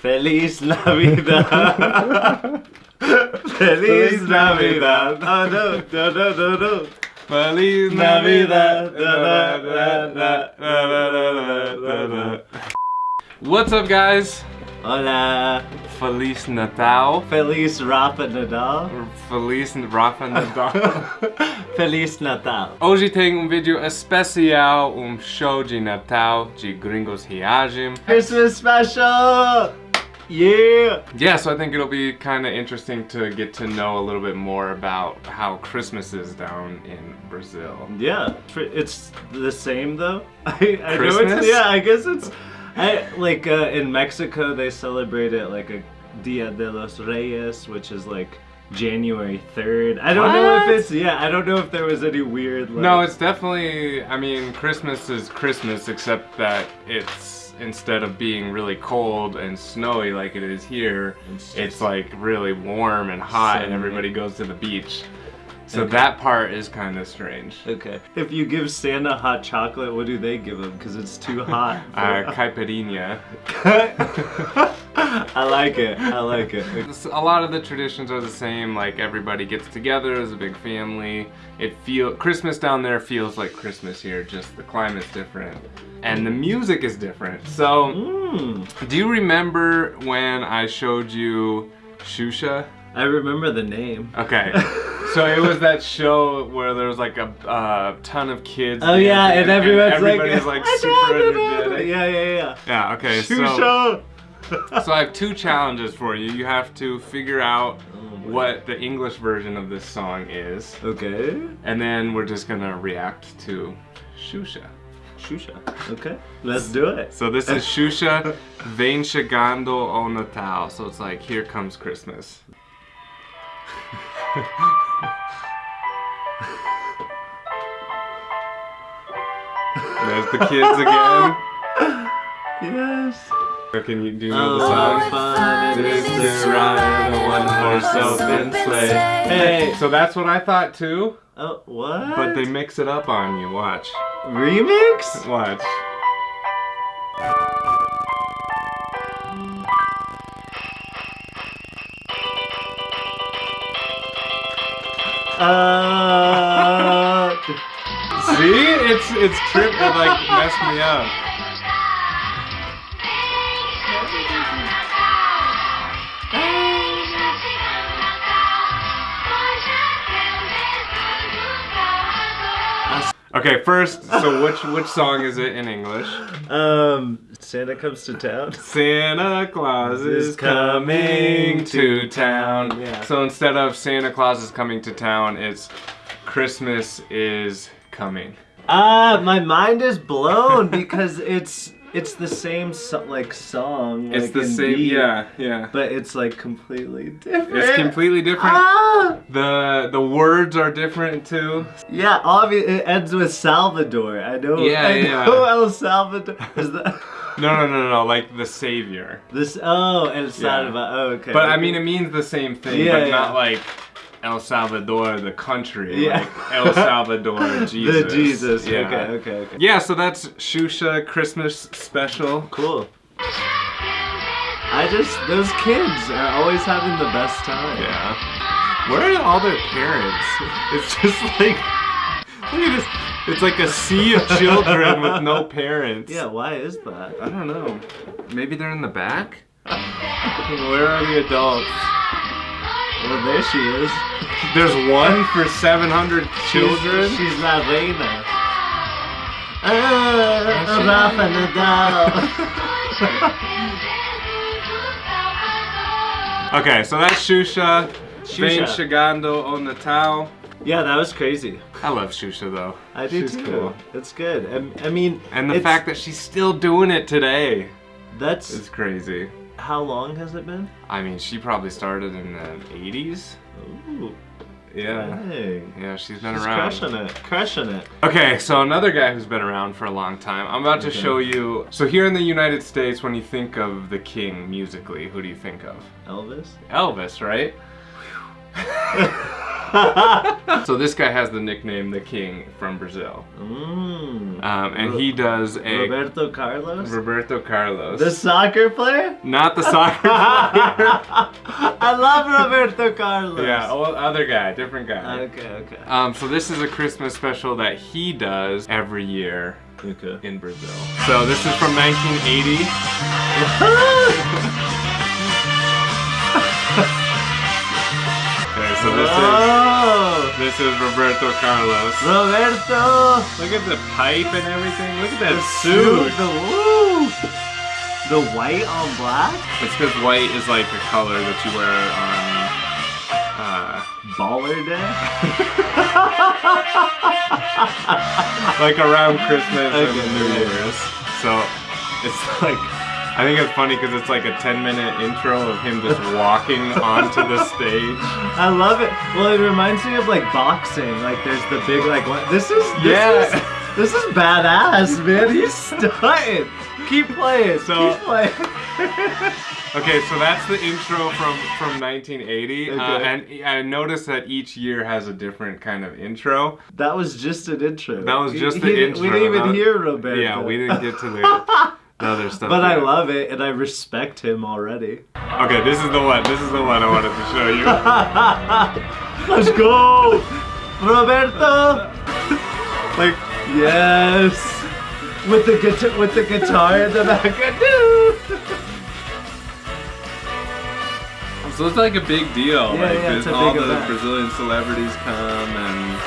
Feliz Navidad. Feliz Navidad. Oh no, no, no, no, no. Feliz Navidad. What's up, guys? Hola. Feliz Natal. Feliz Rafa Nadal. Feliz Rafa Natal. Feliz Natal. Hoje tem um vídeo especial, um show de Natal de Gringos Reagem. Christmas special. Yeah. Yeah, so I think it'll be kind of interesting to get to know a little bit more about how Christmas is down in Brazil. Yeah. It's the same though. I, I know Christmas? it's yeah. I guess it's. I like uh, in Mexico they celebrate it like a Dia de los Reyes, which is like January third. I don't know if it's yeah. I don't know if there was any weird. Like, No, it's definitely, I mean, Christmas is Christmas, except that it's, instead of being really cold and snowy like it is here, It's it's, like really warm and hot and everybody goes to the beach. So Okay. that part is kind of strange. Okay. If you give Santa hot chocolate, what do they give him? Because it's too hot. Uh, caipirinha. I like it. I like it. A lot of the traditions are the same. Like everybody gets together as a big family. It feel Christmas down there feels like Christmas here. Just the climate's different, and the music is different. So, Mm. do you remember when I showed you Xuxa? I remember the name. Okay. So it was that show where there was like a uh, ton of kids. Oh yeah, dancing, and everyone's everybody's like, like super energetic. Yeah, yeah, yeah. Yeah. Okay. Xuxa. so I have two challenges for you. You have to figure out what the English version of this song is, Okay. and then we're just gonna react to Xuxa. Xuxa. Okay. Let's do it. So this is Xuxa Vem Chegando o Natal. So it's like, here comes Christmas. There's the kids again. Yes. Can you do know the Oh, song? fun It is to ride a one-horse open sleigh. Hey. So that's what I thought too, Oh, what? but they mix it up on you. Watch. remix. Watch. Uh. See? It's it's trip it like messed me up. Okay, first, so which which song is it in English? um. Santa comes to town. Santa Claus is coming to town. Yeah. So instead of Santa Claus is coming to town, it's Christmas is coming. Ah, my mind is blown because it's it's the same so, like song. It's like, the same, beat, yeah, yeah. But it's like completely different. It's completely different. Ah! The the words are different too. Yeah, obviously it ends with Salvador. I know. Yeah, I yeah. know El Salvador. Is No, no, no, no, like the savior. this? Oh, El Salvador. Oh, okay. But I mean, it means the same thing, Yeah, but yeah. not like El Salvador, the country. Yeah. Like El Salvador, Jesus. the Jesus. Yeah. Okay, okay, okay. Yeah, so that's Xuxa Christmas special. Cool. I just those kids are always having the best time. Yeah. Where are all their parents? It's just like, look at this. It's like a sea of children with no parents. Yeah. Why is that? I don't know. Maybe they're in the back? Where are the adults? Well, there she is. There's one for 700 children? She's, she's La Reina. Ah, Rafa Nadal. Okay, so that's Xuxa. Vem Xuxa. Chegando o Natal. yeah, that was crazy. I love Xuxa though. I do She's too. cool. It's good. I, I mean, And the fact that she's still doing it today that's is crazy. How long has it been? I mean, she probably started in the 80s. Ooh, Yeah. dang. Yeah, she's been She's around. crushing it. Crushing it. Okay, so another guy who's been around for a long time. I'm about to show you. So here in the United States, when you think of the king musically, who do you think of? Elvis. Elvis, right? So this guy has the nickname the King from Brazil, mm. um, and he does a Roberto Carlos? Roberto Carlos, the soccer player? not the soccer player. I love Roberto Carlos. yeah, other guy, different guy. Okay, okay. Um, so this is a Christmas special that he does every year Okay. in Brazil. So this is from 1980. Okay, so this is this is Roberto Carlos. Roberto. Look at the pipe and everything. Look at that The suit. The woo. The white on black. It's because white is like a color that you wear on. Uh, Baller day. like around Christmas Okay, and New. Year's. So it's like I think it's funny because it's like a 10 minute intro of him just walking onto the stage. I love it. Well, it reminds me of like boxing. Like there's the big like what? This is this Yeah. Is, this is badass, man. He's stunting. Keep playing. So- Keep playing. Okay, so that's the intro from from 1980, uh, and I noticed that each year has a different kind of intro. that was just an intro. That was just he the didn't- intro. We didn't even hear Roberto. Yeah, we didn't get to the, the other stuff. But I yet. love it, and I respect him already. Okay, this is the one. This is the one I wanted to show you. Let's go, Roberto. like, Yes, with the guitar, with the guitar in the back. so it's like a big deal. Yeah, like, yeah, there's it's a all big the event. Brazilian celebrities come, and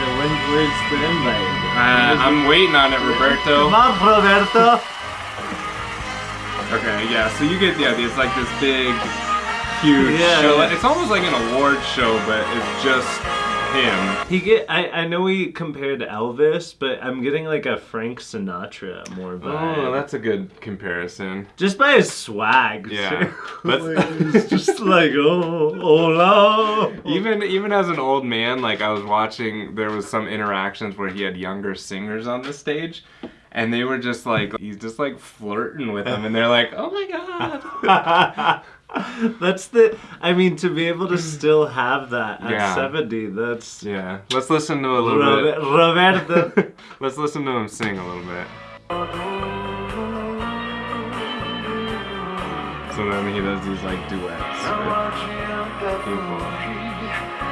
So when, where's the invite? Uh, I'm waiting on it, Roberto. Come on, Roberto. Okay, yeah. So you get the idea. It's like this big, huge Yeah, show. yeah. It's almost like an award show, but it's just him. He get. I, I know we compared Elvis, but I'm getting like a Frank Sinatra more oh, vibe. Oh, that's a good comparison. just by his swag. Yeah. That's- it's just like oh, hola. Even even as an old man, like I was watching, there was some interactions where he had younger singers on the stage, and they were just like he's just like flirting with them, and they're like, "Oh my god!" that's the. I mean, to be able to still have that at Yeah. 70, that's. Yeah, let's listen to a little bit. Roberto. bit. let's listen to him sing a little bit. So then he does these like duets with people.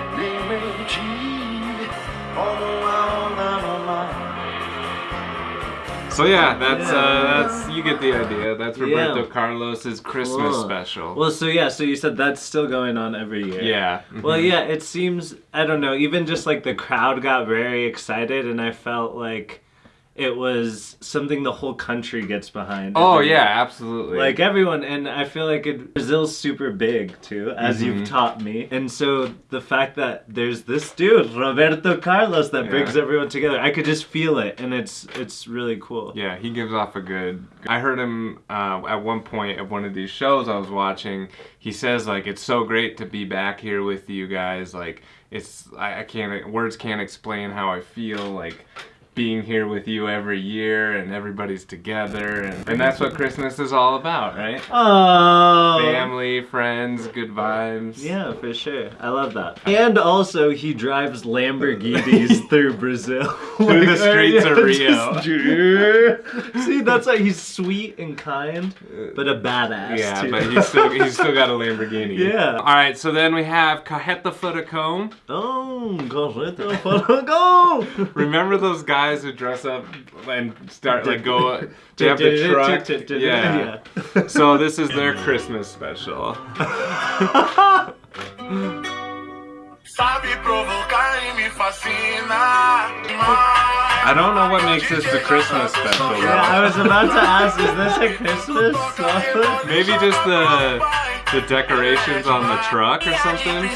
So yeah, that's uh, that's you get the idea. That's Roberto Yeah. Carlos's Christmas Cool. special. Well, so yeah, so you said that's still going on every year. yeah. Well, mhm. yeah, it seems, I don't know, even just like the crowd got very excited, and I felt like it was something the whole country gets behind. Oh every yeah, absolutely. Like everyone, and I feel like it, Brazil's super big too, as Mhm. you've taught me. And so the fact that there's this dude, Roberto Carlos, that brings everyone together, I could just feel it, and it's it's really cool. Yeah, he gives off a good. I heard him uh, at one point of one of these shows I was watching. He says like it's so great to be back here with you guys. Like it's I, I can't words can't explain how I feel like being here with you every year and everybody's together and, and that's what Christmas is all about, right? Oh, Family, friends, good vibes. Yeah, for sure. I love that. And also, he drives Lamborghinis through Brazil. Through the streets of just- See, that's why he's sweet and kind, but a badass. Yeah, too. but he's still he's still got a Lamborghini. Yeah. All right, so then we have Carreta Furacão. Oh, correto, for go! Remember those guys who dress up and start like go? They have the truck. Yeah. So this is their Christmas special. Sabe provocar me fascina. I don't know what makes this the Christmas special. Yeah, I was about to ask, is this a Christmas song? Maybe just the the decorations on the truck or something.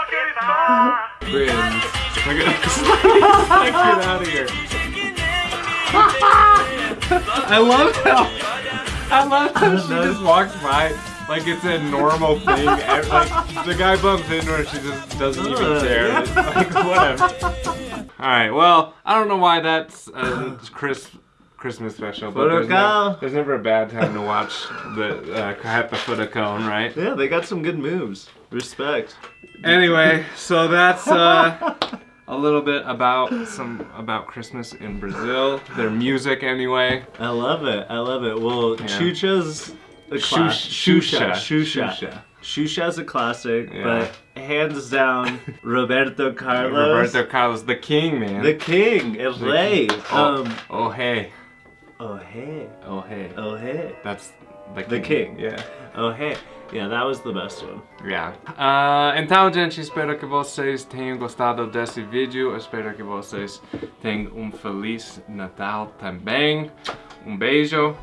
Princesa, vem fechar comigo, deixa eu te chamar. Cringe. Look at this. get out of here. I love how I love how she just walks by like it's a normal thing. Like the guy bumps into her, she just doesn't even care. It's like whatever. All right. Well, I don't know why that's a Chris Christmas special, but there's, there's never a bad time to watch the uh, Carreta Furacão, right? Yeah, they got some good moves. Respect. Anyway, so that's uh, a little bit about some about Christmas in Brazil. Their music, anyway. I love it. I love it. Well, Yeah. Xuxa's a Xuxa. class. Xuxa. Xuxa. Xuxa. Xuxa's a classic, Yeah. but hands down, Roberto Carlos, Roberto Carlos, the king, man. the king, El The Rey. king. Oh, Um, oh hey, oh hey, oh hey. oh hey, That's the king. The king. Yeah. oh hey. Yeah, that was the best one. Yeah. Ah, então, gente, espero que vocês tenham gostado desse vídeo. Espero que vocês tenham um feliz Natal também. Um beijo.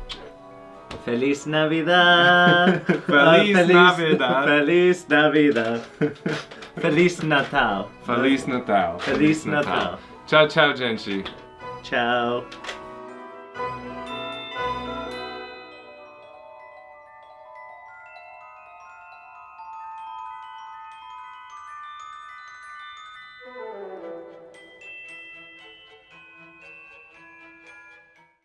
Feliz Navidad. Feliz Ah, Navidad. Feliz Navidad. Feliz Natal. Feliz Natal. Feliz Natal. Tchau, tchau, gente. Ciao.